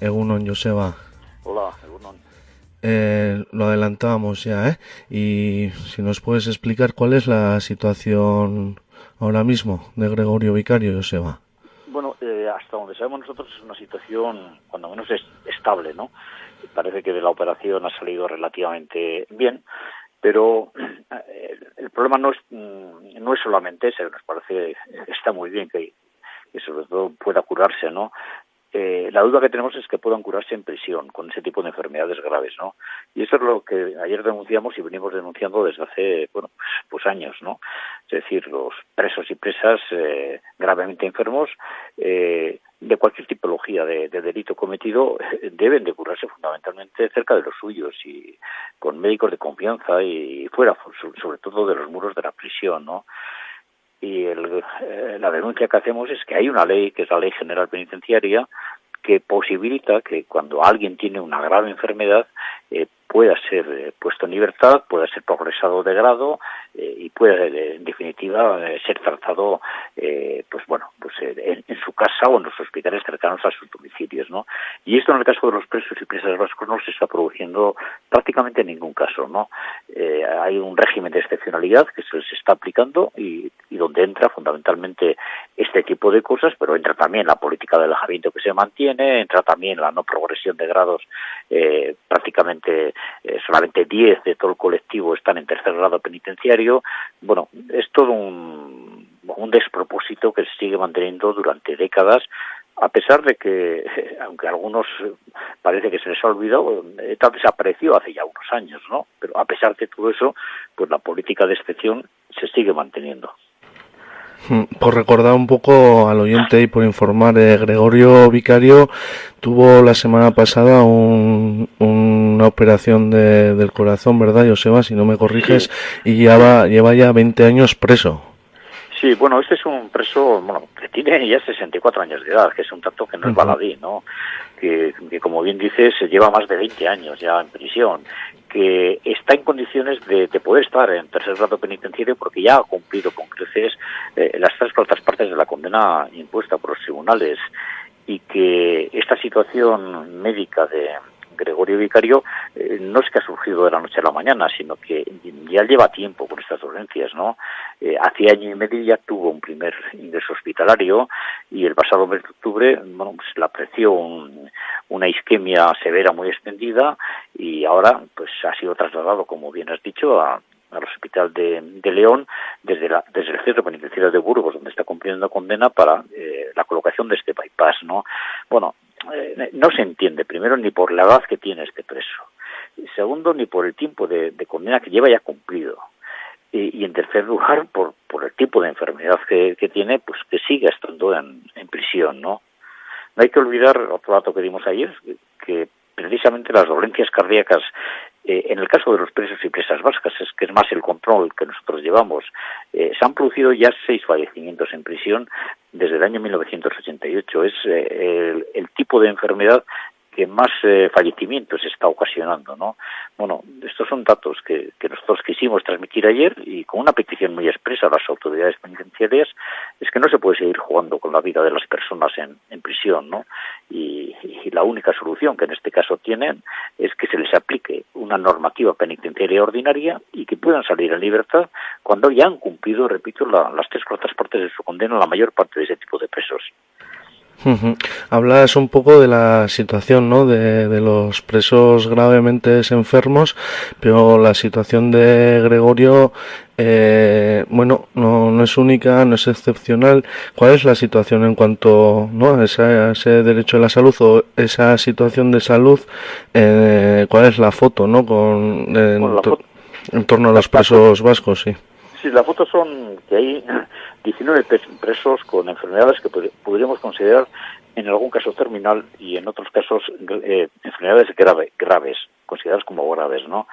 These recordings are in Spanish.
Egunon, Joseba. Hola, Egunon. Eh, lo adelantábamos ya, ¿eh? Y si nos puedes explicar cuál es la situación ahora mismo de Gregorio Vicario, Joseba. Bueno, eh, hasta donde sabemos nosotros es una situación, cuando menos, es estable, ¿no? Parece que de la operación ha salido relativamente bien, pero eh, el problema no es mm, no es solamente ese, nos parece está muy bien que, que sobre todo pueda curarse, ¿no? Eh, la duda que tenemos es que puedan curarse en prisión con ese tipo de enfermedades graves, ¿no? Y eso es lo que ayer denunciamos y venimos denunciando desde hace, bueno, pues años, ¿no? Es decir, los presos y presas eh, gravemente enfermos eh, de cualquier tipología de, delito cometido deben de curarse fundamentalmente cerca de los suyos y con médicos de confianza y fuera, sobre todo de los muros de la prisión, ¿no? Y eh, la denuncia que hacemos es que hay una ley, que es la Ley General Penitenciaria, que posibilita que cuando alguien tiene una grave enfermedad eh, pueda ser eh, puesto en libertad, pueda ser progresado de grado eh, y pueda, en definitiva, ser tratado, pues bueno, pues en, su casa o en los hospitales cercanos a sus domicilios, ¿no? Y esto en el caso de los presos y presas vascos no se está produciendo prácticamente en ningún caso, ¿no? hay un régimen de excepcionalidad que se les está aplicando y, y donde entra fundamentalmente este tipo de cosas, pero entra también la política de alejamiento que se mantiene, entra también la no progresión de grados eh, prácticamente eh, solamente 10 de todo el colectivo están en tercer grado penitenciario. Bueno, es todo un, despropósito que se sigue manteniendo durante décadas a pesar de que, aunque a algunos parece que se les ha olvidado, tal desapareció hace ya unos años, ¿no? Pero a pesar de todo eso, pues la política de excepción se sigue manteniendo. Hmm, por recordar un poco al oyente y por informar, eh, Gregorio Vicario tuvo la semana pasada una operación del corazón, ¿verdad, Joseba? Si no me corriges, y lleva, lleva ya 20 años preso. Sí, bueno, este es un preso bueno, que tiene ya 64 años de edad, que es un tanto que no es baladí, ¿no? Que, que, como bien dices, lleva más de 20 años ya en prisión que está en condiciones de, poder estar en tercer grado penitenciario porque ya ha cumplido con creces eh, las tres cuartas partes de la condena impuesta por los tribunales y que esta situación médica de, Gregorio Vicario eh, no es que ha surgido de la noche a la mañana, sino que ya lleva tiempo con estas dolencias, ¿no? Eh, hace año y medio ya tuvo un primer ingreso hospitalario y el pasado mes de octubre, bueno, pues le apreció una isquemia severa muy extendida y ahora pues ha sido trasladado, como bien has dicho, a, al Hospital de, León desde, la, desde el Centro Penitenciario de Burgos, donde está cumpliendo condena para eh, la colocación de este bypass, ¿no? Bueno, eh, no se entiende, primero, ni por la edad que tiene este preso, y segundo, ni por el tiempo de, condena que lleva ya cumplido, y, en tercer lugar, por, por el tipo de enfermedad que, tiene, pues que sigue estando en, prisión, ¿no? No hay que olvidar otro dato que dimos ayer, que precisamente las dolencias cardíacas, eh, en el caso de los presos y presas vascas, es que es más el control que nosotros llevamos, eh, se han producido ya seis fallecimientos en prisión desde el año 1988. Es eh, el, tipo de enfermedad que más fallecimientos está ocasionando, ¿no? Bueno, estos son datos que, nosotros quisimos transmitir ayer y con una petición muy expresa a las autoridades penitenciarias es que no se puede seguir jugando con la vida de las personas en, prisión, ¿no? Y, la única solución que en este caso tienen es que se les aplique una normativa penitenciaria ordinaria y que puedan salir en libertad cuando ya han cumplido, repito, las tres cuartas partes de su condena la mayor parte de ese tipo de presos. Hablas un poco de la situación ¿no? de, de, los presos gravemente enfermos, pero la situación de Gregorio, eh, bueno, no, no, es única, no es excepcional. ¿Cuál es la situación en cuanto ¿no? a, ese, derecho a la salud o esa situación de salud? Eh, ¿Cuál es la foto ¿no? Con, en, torno a los presos vascos? Sí. sí, la foto son que hay 19 presos con enfermedades que podríamos considerar en algún caso terminal y en otros casos eh, enfermedades graves, consideradas como graves, ¿no?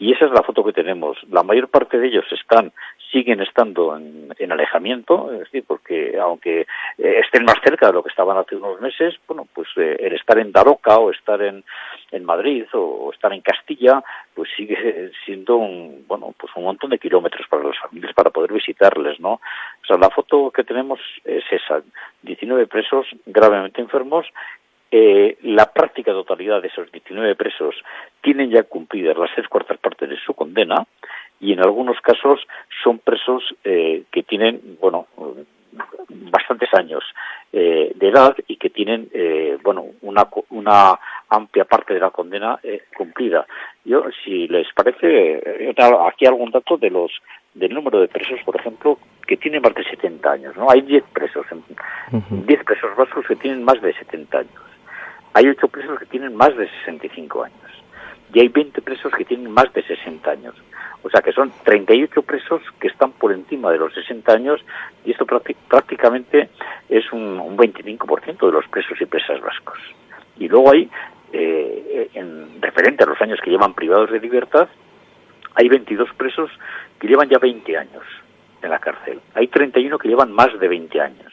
Y esa es la foto que tenemos. La mayor parte de ellos están, siguen estando en, alejamiento, es decir, porque aunque eh, estén más cerca de lo que estaban hace unos meses, bueno, pues eh, el estar en Daroca o estar en, Madrid o, estar en Castilla, pues sigue siendo un, bueno, pues un montón de kilómetros para las familias para poder visitarles, ¿no? O sea, la foto que tenemos es esa, 19 presos gravemente enfermos eh, la práctica totalidad de esos 19 presos tienen ya cumplidas las tres cuartas partes de su condena y en algunos casos son presos eh, que tienen, bueno, bastantes años eh, de edad y que tienen, eh, bueno, una, una amplia parte de la condena eh, cumplida. Yo, si les parece, aquí algún dato de los del número de presos, por ejemplo, que tienen más de 70 años, ¿no? Hay 10 presos, 10 presos vascos que tienen más de 70 años. Hay 8 presos que tienen más de 65 años. Y hay 20 presos que tienen más de 60 años. O sea que son 38 presos que están por encima de los 60 años y esto prácticamente es un, un 25% de los presos y presas vascos. Y luego hay, eh, en referente a los años que llevan privados de libertad, hay 22 presos que llevan ya 20 años en la cárcel. Hay 31 que llevan más de 20 años.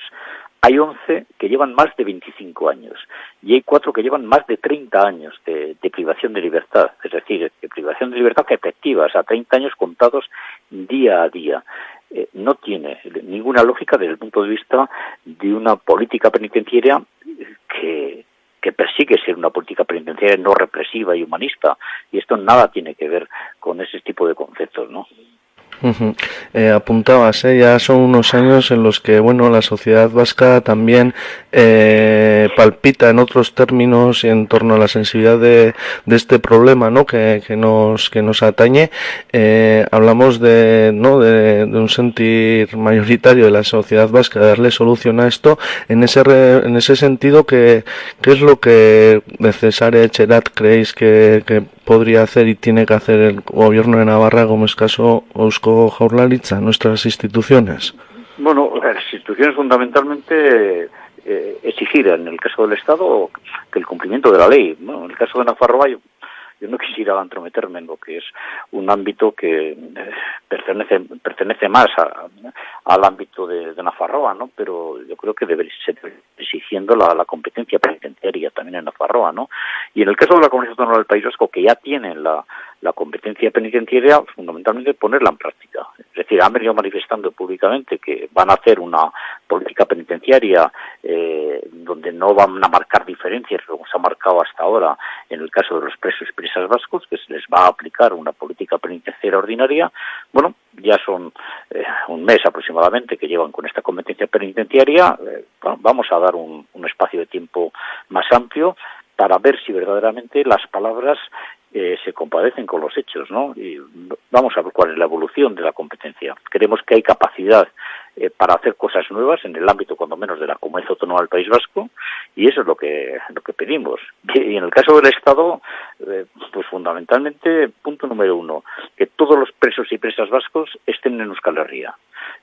Hay 11 que llevan más de 25 años y hay 4 que llevan más de 30 años de, privación de libertad, es decir, de privación de libertad que efectiva, o sea, 30 años contados día a día. Eh, no tiene ninguna lógica desde el punto de vista de una política penitenciaria que, que persigue ser una política penitenciaria no represiva y humanista. Y esto nada tiene que ver con ese tipo de conceptos, ¿no? Eh, apuntabas, ¿eh? ya son unos años en los que bueno la sociedad vasca también eh, palpita en otros términos en torno a la sensibilidad de, de este problema ¿no? que, que, nos que nos atañe. Eh, hablamos de, ¿no? De, de, un sentir mayoritario de la sociedad vasca de darle solución a esto. En ese, en ese sentido, ¿qué, qué es lo que de César Echerat creéis que, que podría hacer y tiene que hacer el gobierno de Navarra, como es caso Eusko Jaurlaritza, nuestras instituciones? Bueno, las instituciones fundamentalmente eh, exigir en el caso del Estado que el cumplimiento de la ley. Bueno, en el caso de Navarra yo yo no quisiera entrometerme en lo que es un ámbito que eh, pertenece pertenece más a, al ámbito de, de Nafarroa, ¿no? Pero yo creo que debe ser exigiendo la, competencia penitenciaria también en Nafarroa, ¿no? Y en el caso de la Comunidad Autónoma del País Vasco, que ya tienen la, la competencia penitenciaria, fundamentalmente ponerla en práctica. Es decir, han venido manifestando públicamente que van a hacer una política penitenciaria eh, donde no van a marcar diferencias, como se ha marcado hasta ahora en el caso de los presos y presas vascos, que se les va a aplicar una política penitenciaria ordinaria. Bueno, ya son eh, un mes aproximadamente que llevan con esta competencia penitenciaria. Eh, vamos a dar un espacio de tiempo más amplio para ver si verdaderamente las palabras eh, se compadecen con los hechos, ¿no? Y vamos a ver cuál es la evolución de la competencia. Creemos que hay capacidad eh, para hacer cosas nuevas en el ámbito, cuando menos, de la comunidad autónoma del País Vasco, y eso es lo que lo que pedimos. Y en el caso del Estado, eh, pues fundamentalmente, punto número uno, que todos los presos y presas vascos estén en Euskal Herria.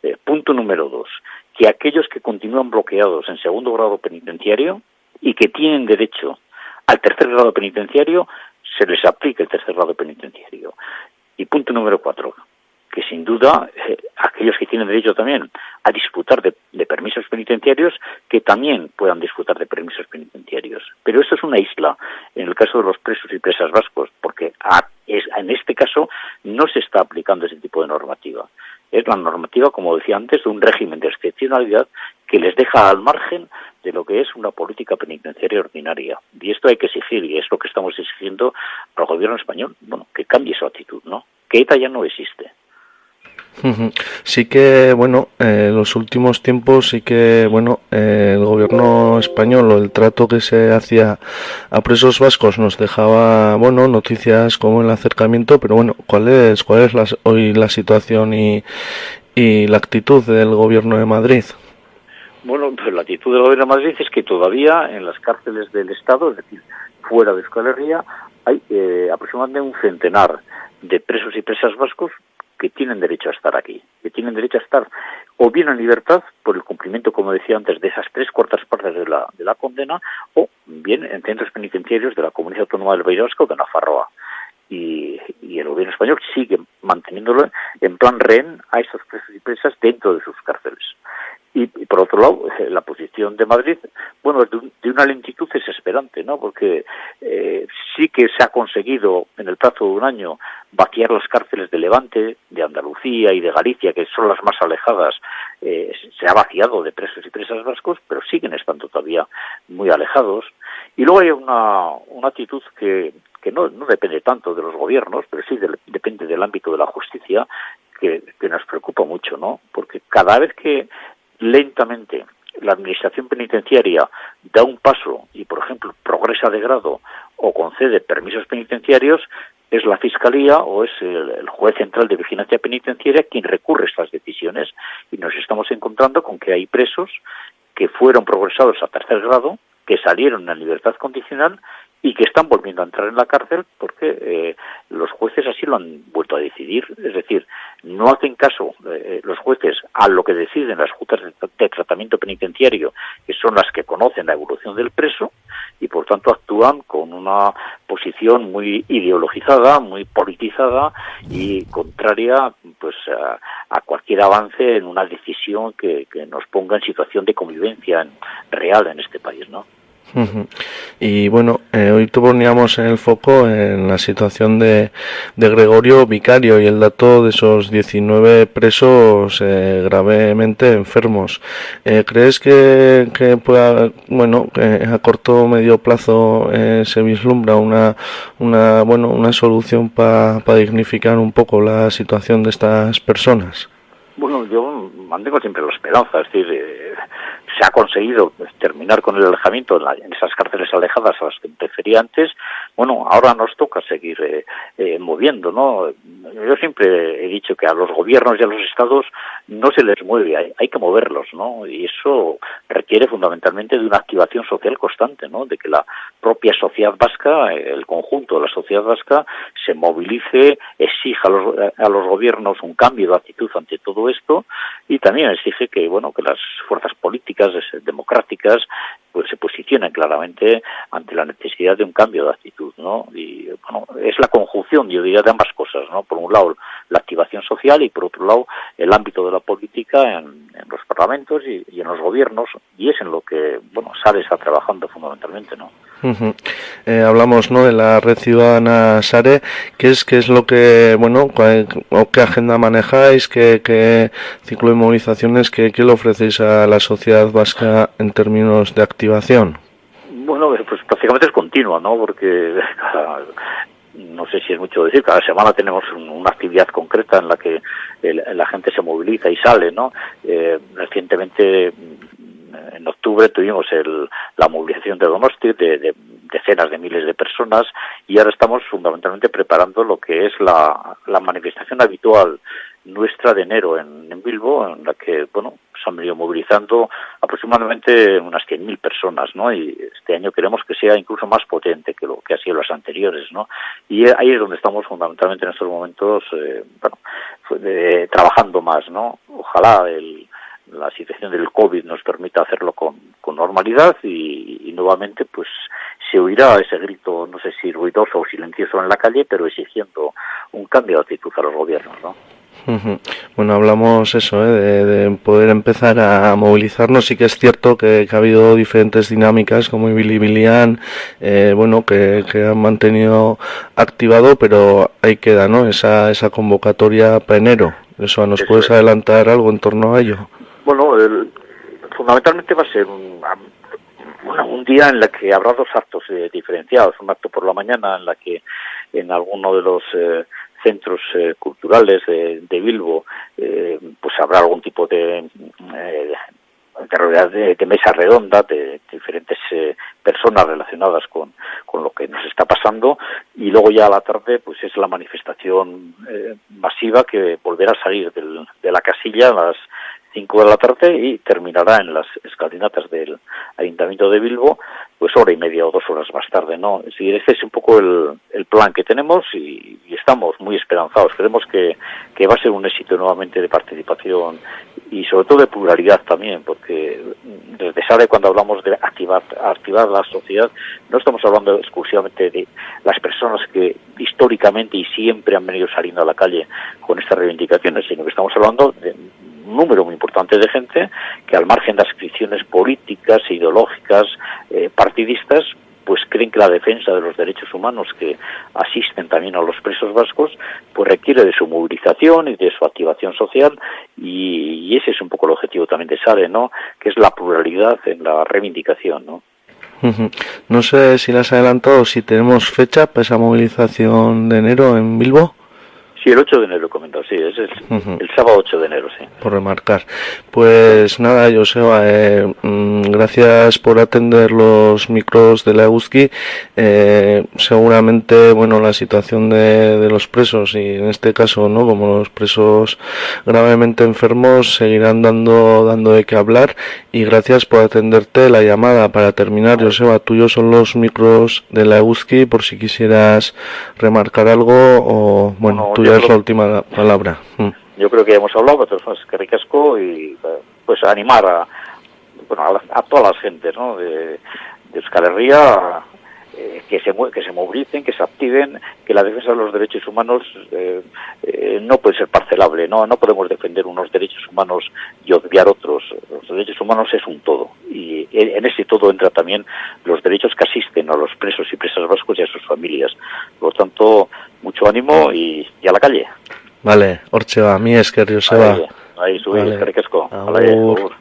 Eh, punto número dos, que aquellos que continúan bloqueados en segundo grado penitenciario y que tienen derecho al tercer grado penitenciario se les aplique el tercer grado penitenciario. Y punto número cuatro, que sin duda eh, aquellos que tienen derecho también a disfrutar de, permisos penitenciarios, que también puedan disfrutar de permisos penitenciarios. Pero esto es una isla en el caso de los presos y presas vascos, porque es, en este caso no se está aplicando ese tipo de normativa. Es la normativa, como decía antes, de un régimen de excepcionalidad que les deja al margen de lo que es una política penitenciaria ordinaria. Y esto hay que exigir, y es lo que estamos exigiendo al gobierno español, bueno, que cambie su actitud, ¿no? Que ETA ya no existe. Sí que, bueno, en eh, los últimos tiempos sí que, bueno, eh, el gobierno español o el trato que se hacía a presos vascos nos dejaba, bueno, noticias como el acercamiento, pero bueno, ¿cuál es, cuál es la, hoy la situación y, y la actitud del gobierno de Madrid? Bueno, pues la actitud del gobierno de Madrid es que todavía en las cárceles del Estado, es decir, fuera de Euskal Herria, hay eh, aproximadamente un centenar de presos y presas vascos que tienen derecho a estar aquí, que tienen derecho a estar o bien en libertad por el cumplimiento, como decía antes, de esas tres cuartas partes de la, de la condena, o bien en centros penitenciarios de la Comunidad Autónoma del País Vasco de Nafarroa. Y, y, el gobierno español sigue manteniéndolo en plan rehén a esos presos y presas dentro de sus cárceles. Y, por otro lado, eh, la posición de Madrid, bueno, de, de una lentitud desesperante, ¿no? Porque eh, sí que se ha conseguido en el plazo de un año vaciar las cárceles de Levante, de Andalucía y de Galicia, que son las más alejadas, eh, se ha vaciado de presos y presas vascos, pero siguen estando todavía muy alejados. Y luego hay una, una actitud que, que no, no depende tanto de los gobiernos, pero sí depende del ámbito de la justicia, que, que nos preocupa mucho, ¿no? Porque cada vez que lentamente la administración penitenciaria da un paso y, por ejemplo, progresa de grado o concede permisos penitenciarios, es la Fiscalía o es el, juez central de vigilancia penitenciaria quien recurre a estas decisiones y nos estamos encontrando con que hay presos que fueron progresados a tercer grado, que salieron en libertad condicional y que están volviendo a entrar en la cárcel porque eh, los jueces así lo han vuelto a decidir. Es decir, no hacen caso eh, los jueces a lo que deciden las juntas de, tratamiento penitenciario, que son las que conocen la evolución del preso, y por tanto actúan con una posición muy ideologizada, muy politizada y contraria pues a, cualquier avance en una decisión que, que, nos ponga en situación de convivencia real en este país, ¿no? Y bueno, eh, hoy poníamos en el foco en la situación de, de, Gregorio Vicario y el dato de esos 19 presos eh, gravemente enfermos. Eh, ¿Crees que, que pueda, bueno, a corto o medio plazo eh, se vislumbra una, una, bueno, una solución para dignificar un poco la situación de estas personas? Bueno, yo mantengo siempre la esperanza, es decir, se ha conseguido terminar con el alejamiento en, esas cárceles alejadas a las que me refería antes, bueno, ahora nos toca seguir eh, eh, moviendo, ¿no? Yo siempre he dicho que a los gobiernos y a los estados no se les mueve, hay, hay que moverlos, ¿no? Y eso requiere fundamentalmente de una activación social constante, ¿no? De que la propia sociedad vasca, el conjunto de la sociedad vasca, se movilice, exija a los, a los gobiernos un cambio de actitud ante todo esto y también exige que, bueno, que las fuerzas políticas democráticas pues se posicionen claramente ante la necesidad de un cambio de actitud, ¿no? Y bueno, es la conjunción, yo diría, de ambas cosas, ¿no? Por un lado la activación social y por otro lado el ámbito de la política en, los y, y, en los gobiernos y es en lo que, bueno, SARE está trabajando fundamentalmente, ¿no? eh, hablamos ¿no? de la red ciudadana SARE, ¿qué es, qué es lo que, bueno, o qué agenda manejáis, qué, qué ciclo de movilizaciones, qué, qué le ofrecéis a la sociedad vasca en términos de activación? Bueno, pues prácticamente es continuo, ¿no? Porque no sé si es mucho decir, cada semana tenemos una actividad concreta en la que la gente se moviliza y sale, ¿no? Eh, recientemente en octubre tuvimos el, la movilización de Donosti de, decenas de miles de personas y ahora estamos fundamentalmente preparando lo que es la, la manifestación habitual nuestra de enero en, en, Bilbo, en la que, bueno, se han venido movilizando aproximadamente unas 100.000 personas, ¿no? Y este año queremos que sea incluso más potente que lo que ha sido los anteriores, ¿no? Y ahí es donde estamos fundamentalmente en estos momentos, eh, bueno, eh, trabajando más, ¿no? Ojalá el, la situación del COVID nos permita hacerlo con, normalidad y, nuevamente pues se oirá ese grito, no sé si ruidoso o silencioso en la calle, pero exigiendo un cambio de actitud a los gobiernos, ¿no? Bueno, hablamos eso, ¿eh? de, de, poder empezar a movilizarnos. Sí que es cierto que, que ha habido diferentes dinámicas como Billy Bilian, eh, bueno, que, que, han mantenido activado, pero ahí queda, ¿no? Esa, esa convocatoria para enero. ¿Eso nos eso puedes es. adelantar algo en torno a ello? Bueno, el, fundamentalmente va a ser un, bueno, un día en el que habrá dos actos eh, diferenciados. Un acto por la mañana en la que en alguno de los eh, centros eh, culturales de, de Bilbo eh, pues habrá algún tipo de, eh, de, de mesa redonda de, diferentes eh, personas relacionadas con, con lo que nos está pasando. Y luego ya a la tarde pues es la manifestación eh, masiva que volverá a salir del, de la casilla a las 5 de la tarde y terminará en las escalinatas del Ayuntamiento de Bilbo, pues hora y media o dos horas más tarde, ¿no? Es decir, este es un poco el, plan que tenemos y, y, estamos muy esperanzados. Creemos que, que va a ser un éxito nuevamente de participación y sobre todo de pluralidad también, porque desde SARE cuando hablamos de activar, activar la sociedad, no estamos hablando exclusivamente de las personas que históricamente y siempre han venido saliendo a la calle con estas reivindicaciones, sino que estamos hablando de número muy importante de gente que al margen de ascripciones políticas, ideológicas, eh, partidistas, pues creen que la defensa de los derechos humanos que asisten también a los presos vascos, pues requiere de su movilización y de su activación social y, ese es un poco el objetivo también de SARE, ¿no? Que es la pluralidad en la reivindicación, ¿no? No sé si las adelantado, si tenemos fecha para esa movilización de enero en Bilbo. Sí, el 8 de enero he comentado, sí, es el, sábado 8 de enero, sí. Por remarcar. Pues nada, Joseba, eh, mm, gracias por atender los micros de la EUSKI. Eh, seguramente, bueno, la situación de, de, los presos y en este caso, ¿no? Como los presos gravemente enfermos seguirán dando, dando de qué hablar y gracias por atenderte la llamada. Para terminar, Joseba, tuyos son los micros de la EUSKI por si quisieras remarcar algo o, bueno, la última palabra. Mm. Yo creo que ya hemos hablado, pero es que ricasco y pues animar a, bueno, a, todas las gentes ¿no? de, de Euskal Herria eh, que se que se movilicen, que se activen, que la defensa de los derechos humanos eh, eh, no puede ser parcelable, no no podemos defender unos derechos humanos y obviar otros. Los derechos humanos es un todo y en ese todo entra también los derechos que asisten a los presos y presas vascos y a sus familias. Por lo tanto, mucho ánimo y, a la calle. Vale, hortxe ba, mi esker, Joseba. Ahí, ahí, vale.